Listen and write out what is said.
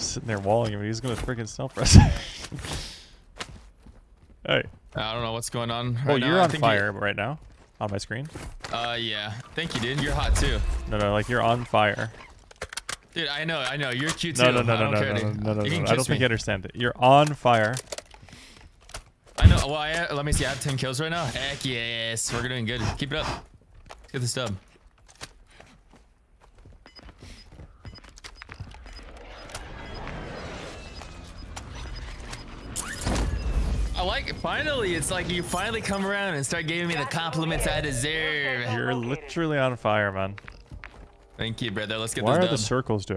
Sitting there walling him. He's gonna freaking self rest. hey. I don't know what's going on. Right Well, you're I on fire right now, on my screen. Uh, yeah. Thank you, dude. You're hot too. No, no, like you're on fire. Dude, I know, I know. You're cute too. No, no, no, I no, don't no, no, no, no, You no. I don't think you understand it. You're on fire. I know. Well, I, let me see. I have 10 kills right now. Heck yes. We're doing good. Keep it up. Let's get this stub. I like it. Finally, it's like you finally come around and start giving me the compliments I deserve. You're literally on fire, man. Thank you, brother. Let's get Why this are dub. the circles doing?